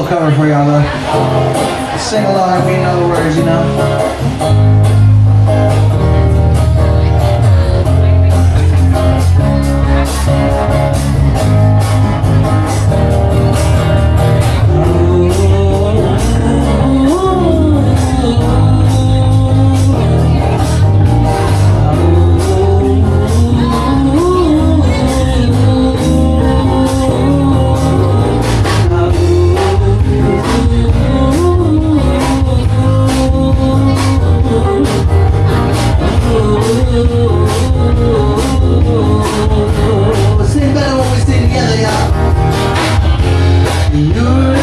little cover for y'all though. Sing along you know the words, you know.